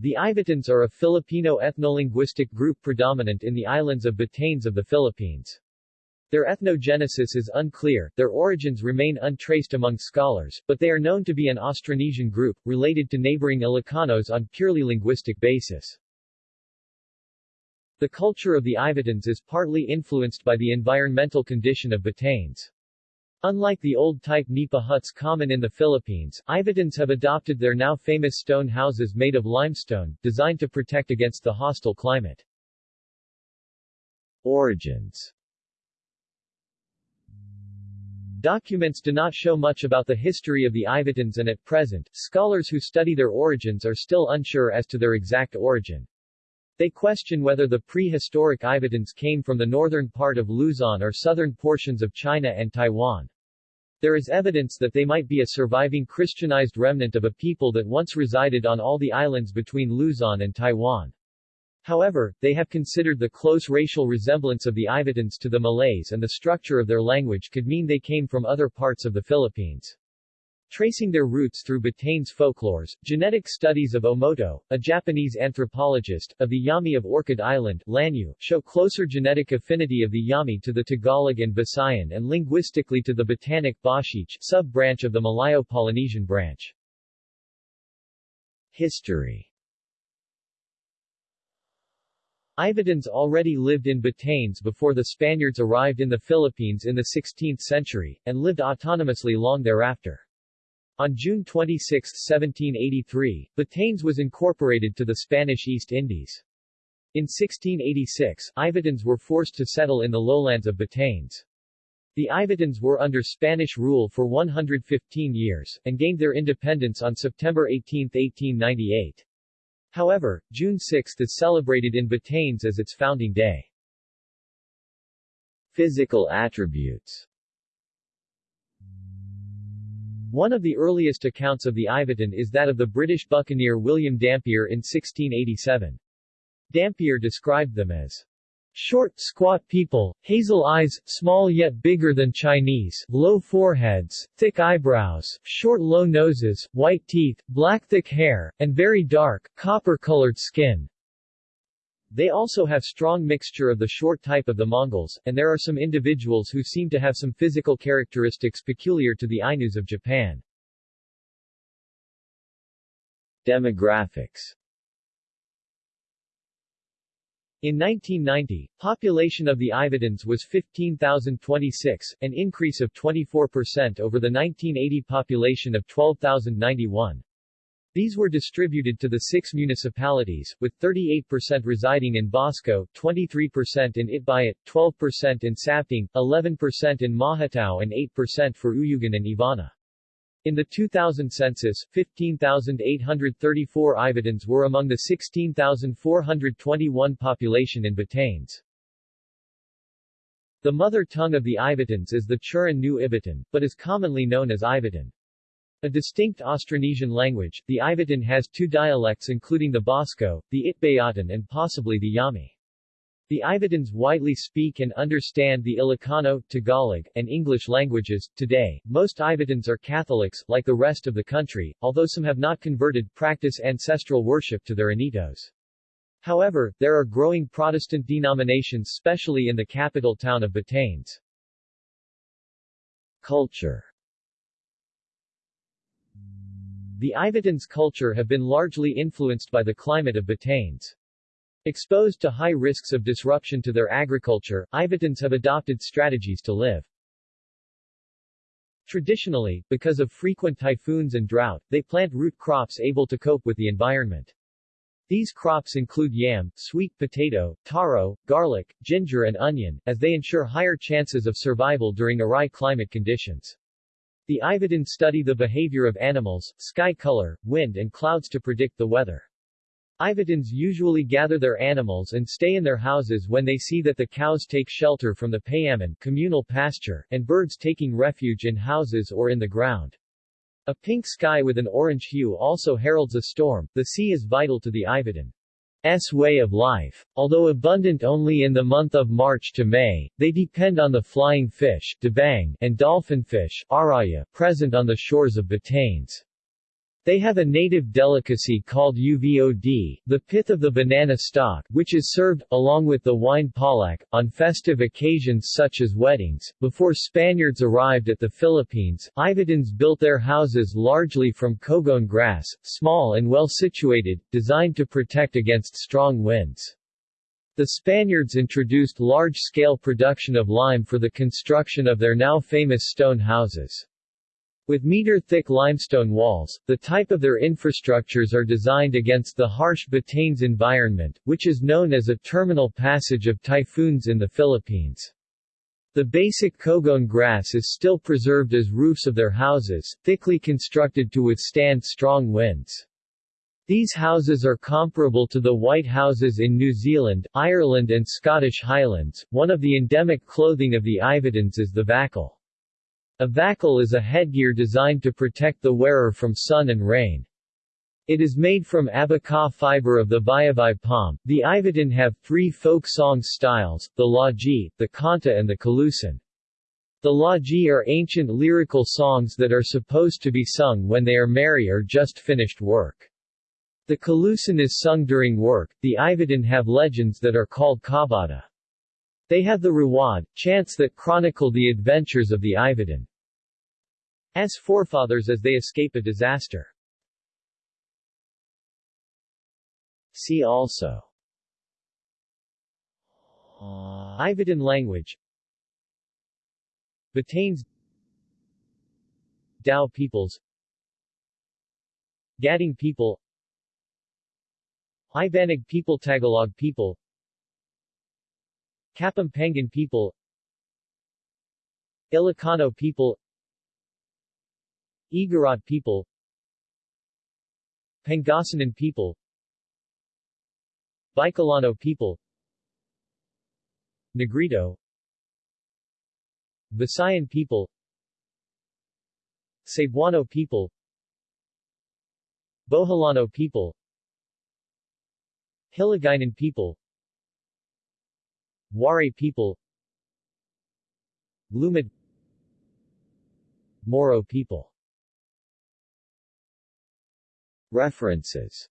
The Ivatans are a Filipino ethnolinguistic group predominant in the islands of Batanes of the Philippines. Their ethnogenesis is unclear, their origins remain untraced among scholars, but they are known to be an Austronesian group, related to neighboring Ilocanos on purely linguistic basis. The culture of the Ivatans is partly influenced by the environmental condition of Batanes. Unlike the old-type nipa huts common in the Philippines, Ivatans have adopted their now famous stone houses made of limestone, designed to protect against the hostile climate. Origins Documents do not show much about the history of the Ivatans and at present, scholars who study their origins are still unsure as to their exact origin. They question whether the prehistoric Ivatans came from the northern part of Luzon or southern portions of China and Taiwan. There is evidence that they might be a surviving Christianized remnant of a people that once resided on all the islands between Luzon and Taiwan. However, they have considered the close racial resemblance of the Ivatans to the Malays and the structure of their language could mean they came from other parts of the Philippines. Tracing their roots through Batanes folklores, genetic studies of Omoto, a Japanese anthropologist, of the Yami of Orchid Island, Lanyu, show closer genetic affinity of the Yami to the Tagalog and Visayan and linguistically to the Batanic Bashiic sub-branch of the Malayo-Polynesian branch. History Ivatans already lived in Batanes before the Spaniards arrived in the Philippines in the 16th century, and lived autonomously long thereafter. On June 26, 1783, Batanes was incorporated to the Spanish East Indies. In 1686, Ivatans were forced to settle in the lowlands of Batanes. The Ivatans were under Spanish rule for 115 years, and gained their independence on September 18, 1898. However, June 6 is celebrated in Batanes as its founding day. Physical attributes one of the earliest accounts of the Ivatan is that of the British buccaneer William Dampier in 1687. Dampier described them as Short, squat people, hazel eyes, small yet bigger than Chinese, low foreheads, thick eyebrows, short low noses, white teeth, black thick hair, and very dark, copper-colored skin. They also have strong mixture of the short type of the Mongols, and there are some individuals who seem to have some physical characteristics peculiar to the Ainus of Japan. Demographics in 1990, population of the Ivatans was 15,026, an increase of 24% over the 1980 population of 12,091. These were distributed to the six municipalities, with 38% residing in Basco, 23% in Itbayat, 12% in Sabtang, 11% in Mahatao and 8% for Uyugan and Ivana. In the 2000 census, 15,834 Ivatans were among the 16,421 population in Batanes. The mother tongue of the Ivatans is the Churan Nu Ivatan, but is commonly known as Ivatan. A distinct Austronesian language, the Ivatan has two dialects including the Basco, the Itbayatan and possibly the Yami. The Ivatans widely speak and understand the Ilocano, Tagalog, and English languages. Today, most Ivatans are Catholics, like the rest of the country, although some have not converted practice ancestral worship to their Anitos. However, there are growing Protestant denominations especially in the capital town of Batanes. Culture The Ivatans' culture have been largely influenced by the climate of Batanes. Exposed to high risks of disruption to their agriculture, Ivatans have adopted strategies to live. Traditionally, because of frequent typhoons and drought, they plant root crops able to cope with the environment. These crops include yam, sweet potato, taro, garlic, ginger and onion, as they ensure higher chances of survival during awry climate conditions. The Ivatan study the behavior of animals, sky color, wind and clouds to predict the weather. Ivatans usually gather their animals and stay in their houses when they see that the cows take shelter from the payaman communal pasture, and birds taking refuge in houses or in the ground. A pink sky with an orange hue also heralds a storm. The sea is vital to the Ivatan. S way of life. Although abundant only in the month of March to May, they depend on the flying fish and dolphinfish present on the shores of Batanes. They have a native delicacy called uvod, the pith of the banana stalk, which is served, along with the wine palak, on festive occasions such as weddings. Before Spaniards arrived at the Philippines, Ivatans built their houses largely from cogon grass, small and well situated, designed to protect against strong winds. The Spaniards introduced large-scale production of lime for the construction of their now famous stone houses. With meter-thick limestone walls, the type of their infrastructures are designed against the harsh Batanes environment, which is known as a terminal passage of typhoons in the Philippines. The basic cogon grass is still preserved as roofs of their houses, thickly constructed to withstand strong winds. These houses are comparable to the white houses in New Zealand, Ireland and Scottish Highlands. One of the endemic clothing of the Ivatans is the vakul. A vakul is a headgear designed to protect the wearer from sun and rain. It is made from abaca fiber of the bayabay palm. The Ivatan have three folk song styles, the laji, the kanta and the kalusan. The laji are ancient lyrical songs that are supposed to be sung when they are merry or just finished work. The kalusan is sung during work. The Ivatan have legends that are called kabata. They have the Rawad, chants that chronicle the adventures of the Ivatan. As forefathers as they escape a disaster. See also. Ivatan language. Batanes. Dao peoples. Gaddang people. Ibanag people Tagalog people. Kapampangan people. Ilocano people Igorot people Pangasinan people Bicolano people Negrito Visayan people Cebuano people Boholano people Hiligaynon people Waray people Lumad Moro people References